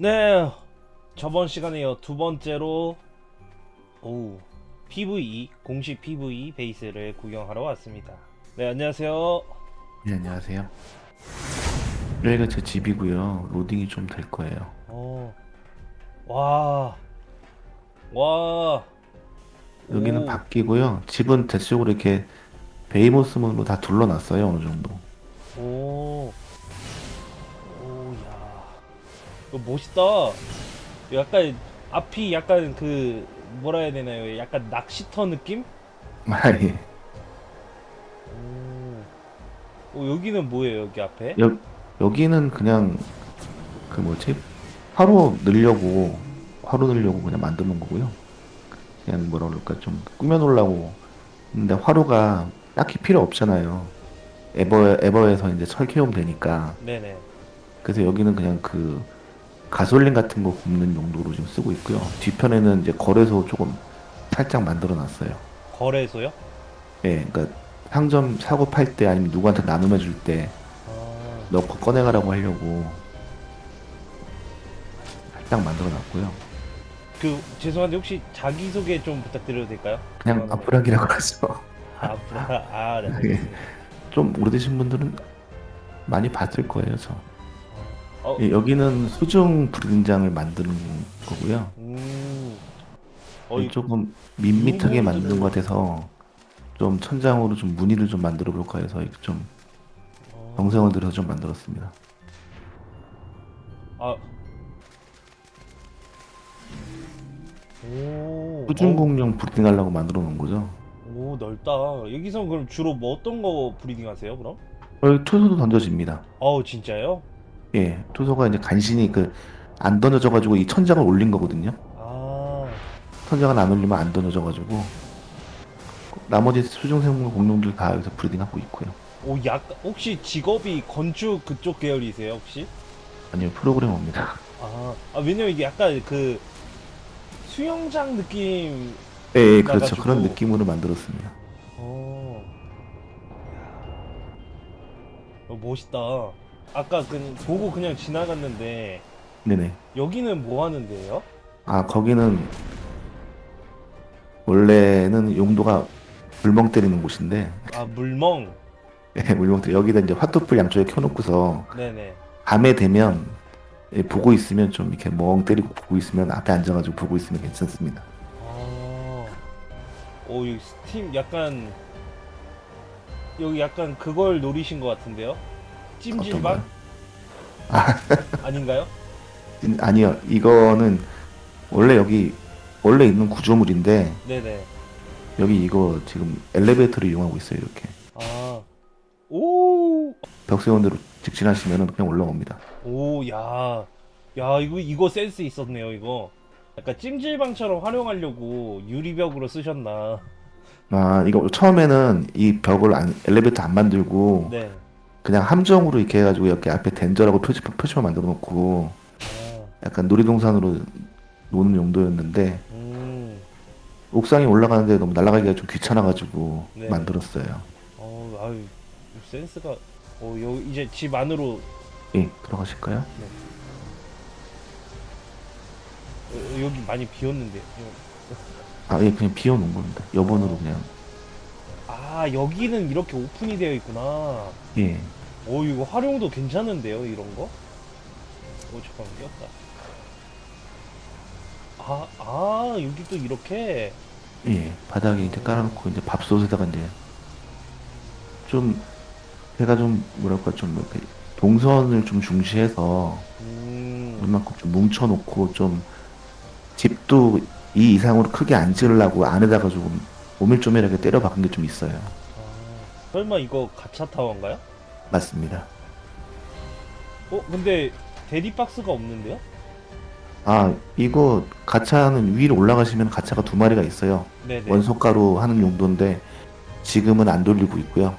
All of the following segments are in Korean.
네, 저번 시간에 이어 두 번째로 오 PVE 공식 PVE 베이스를 구경하러 왔습니다. 네, 안녕하세요. 네, 안녕하세요. 여기가 제 집이고요. 로딩이 좀 될 거예요. 어, 와, 와, 여기는 오, 바뀌고요. 집은 대체적으로 이렇게 베이모스문으로 다 둘러놨어요. 어느 정도. 오, 오, 멋있다. 약간 앞이 약간 그 뭐라 해야 되나요? 약간 낚시터 느낌? 아니, 오, 오 여기는 뭐예요? 여기 앞에? 여, 여기는 그냥 그 뭐지? 화로 넣으려고 화로 넣으려고 그냥 만드는 거고요. 그냥 뭐라 그럴까 좀 꾸며놓으려고. 근데 화로가 딱히 필요 없잖아요. 에버 에버에서 이제 설계하면 되니까. 네네. 그래서 여기는 그냥 그 가솔린 같은 거 굽는 용도로 지금 쓰고 있고요. 뒤편에는 이제 거래소 조금 살짝 만들어 놨어요. 거래소요? 예, 그러니까 상점 사고 팔 때 아니면 누구한테 나눔해 줄때 아, 넣고 꺼내가라고 하려고 살짝 만들어 놨고요. 그 죄송한데 혹시 자기 소개 좀 부탁드려도 될까요? 그냥 아프락이라고 하죠. 아, 브라, 아, 네, 예. 알겠습니다. 좀 오래되신 분들은 많이 봤을 거예요, 저. 어, 예, 여기는 수중 불린장을 만드는 거고요. 음, 어, 이- 조금 밋밋하게 이거 만든 것 같아서 좀 천장으로 좀 무늬를 좀 만들어 볼까 해서 이렇게 좀 어, 정성을 들여서 좀 만들었습니다. 아, 오, 수중공룡 breeding 하려고 만들어 놓은 거죠. 어, 오, 넓다. 여기서 그럼 주로 뭐 어떤 거 breeding 하세요, 그럼? 여기 투소도 던져집니다. 어우, 진짜요? 예, 투소가 이제 간신히 그 안 던져져가지고 이 천장을 올린 거거든요. 아, 천장을 안 올리면 안 던져져가지고 나머지 수중생물 공룡들 다 여기서 breeding하고 있고요. 오, 약간 혹시 직업이 건축 그쪽 계열이세요, 혹시? 아니요, 프로그래머입니다. 아, 아 왜냐면 이게 약간 그 수영장 느낌 예, 예, 그렇죠. 나가지고. 그런 느낌으로 만들었습니다. 어. 야. 어, 멋있다. 아까 그 보고 그냥 지나갔는데 네네. 여기는 뭐 하는데요? 아, 거기는 원래는 용도가 물멍 때리는 곳인데, 아 물멍. 예, 물멍 때리 여기다 이제 화투불 양쪽에 켜놓고서 네네. 밤에 되면 예, 보고 있으면 좀 이렇게 멍 때리고 보고 있으면 앞에 앉아가지고 보고 있으면 괜찮습니다. 아. 오 여기 스팀 약간 여기 약간 그걸 노리신 것 같은데요? 찜질방? 아닌가요? 음, 아니요, 이거는 원래 여기 원래 있는 구조물인데 네네. 여기 이거 지금 엘리베이터를 이용하고 있어요. 이렇게 아. 오. 벽 세운 대로 직진하시면 그냥 올라옵니다. 오, 야, 야, 이거 이거 센스 있었네요, 이거. 약간 찜질방처럼 활용하려고 유리벽으로 쓰셨나? 아, 이거 처음에는 이 벽을 안, 엘리베이터 안 만들고 네. 그냥 함정으로 이렇게 해가지고 여기 앞에 덴저라고 표지, 표지만 만들어 놓고 아, 약간 놀이동산으로 노는 용도였는데 음, 옥상에 올라가는데 너무 날아가기가 좀 귀찮아가지고 네. 만들었어요. 어, 아유, 센스가. 어, 여기 이제 집 안으로 예, 들어가실까요? 어, 여기 많이 비었는데. 아, 예, 그냥 비워놓은 겁니다. 여번으로 그냥. 아, 여기는 이렇게 오픈이 되어 있구나. 예. 오, 이거 활용도 괜찮은데요, 이런 거? 오, 잠깐 끼었다. 아, 아, 여기 또 이렇게. 예, 바닥에 이제 깔아놓고 이제 밥솥에다가 이제 좀 제가 좀 뭐랄까 좀 이렇게 동선을 좀 중시해서 음, 웬만큼 좀 뭉쳐놓고 좀 집도 이 이상으로 크게 안 지으려고 안에다가 조금 오밀조밀하게 때려 박은 게 좀 있어요. 아, 설마 이거 가차 타워인가요? 맞습니다. 어, 근데 대리박스가 없는데요? 아, 이거 가차는 위로 올라가시면 가차가 두 마리가 있어요. 네네. 원소가로 하는 용도인데 지금은 안 돌리고 있고요.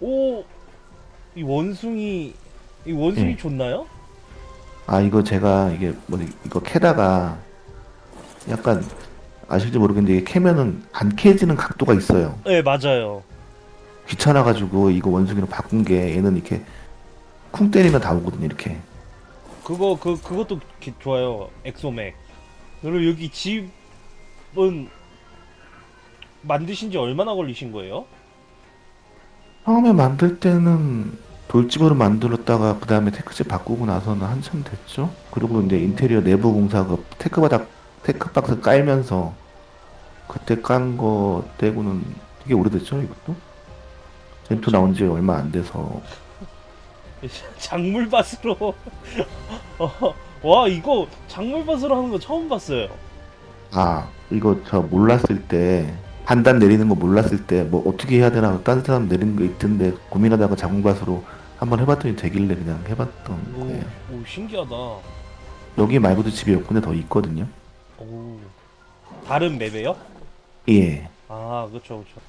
오, 이 원숭이 이 원숭이 예. 좋나요? 아 이거 제가 이게 뭐 이거 캐다가 약간 아실지 모르겠는데 이게 캐면은 안 캐지는 각도가 있어요. 네 맞아요. 귀찮아가지고 이거 원숭이로 바꾼 게 얘는 이렇게 쿵 때리면 다 오거든요. 이렇게. 그거 그 그것도 기- 좋아요. 엑소맥. 그리고 여기 집은 만드신 지 얼마나 걸리신 거예요? 처음에 만들 때는 돌집으로 만들었다가 그 다음에 Tek집 바꾸고 나서는 한참 됐죠. 그리고 이제 인테리어 내부 공사 그 Tek바닥 Tek박스 깔면서 그때 깐 거 떼고는 되게 오래됐죠 이것도. Gen two 나온 지 얼마 안 돼서 작물밭으로 어, 와 이거 작물밭으로 하는 거 처음 봤어요. 아 이거 저 몰랐을 때 판단 내리는 거 몰랐을 때 뭐 어떻게 해야 되나 다른 사람 내리는 거 있던데 고민하다가 자궁밭으로 한번 해봤더니 되길래 그냥 해봤던 오, 거예요. 오 신기하다. 여기 말고도 집이 몇 군데 더 있거든요. 오 다른 맵에요? 예. 아 그렇죠 그렇죠.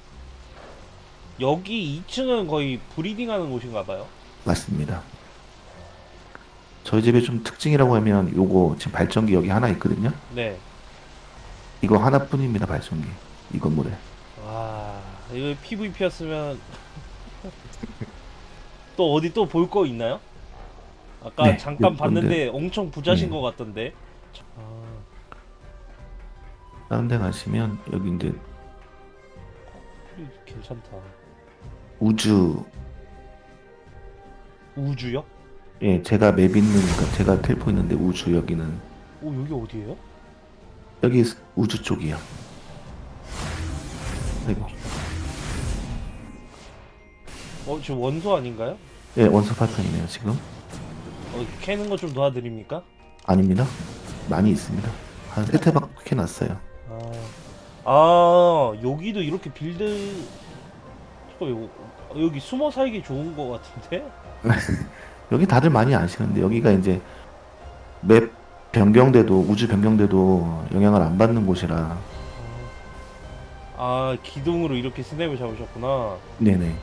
여기 2층은 거의 브리딩하는 곳인가 봐요. 맞습니다. 저희 집에 좀 특징이라고 하면 요거 지금 발전기 여기 하나 있거든요. 네. 이거 하나뿐입니다 발전기 이 건물에. 와 이거 PVP였으면 또 어디 또 볼 거 있나요? 아까 네, 잠깐 봤는데 엄청 부자신 네. 것 같던데. 아, 다른 데 가시면 여기 이제 이 괜찮다. 우주 우주요? 예 제가 맵 있는 그러니까 제가 텔포 있는데 우주 여기는 오 여기 어디예요? 여기 우주 쪽이요. 그리고 어 지금 원소 아닌가요? 예 원서 파편이네요 지금. 어 캐는 거 좀 도와드립니까? 아닙니다. 많이 있습니다. 한세 태박 캐놨어요. 아, 아 여기도 이렇게 build 여기 숨어 살기 좋은 거 같은데? 여기 다들 많이 아시는데 여기가 이제 맵 변경돼도 우주 변경돼도 영향을 안 받는 곳이라 아 기둥으로 이렇게 snap을 잡으셨구나. 네네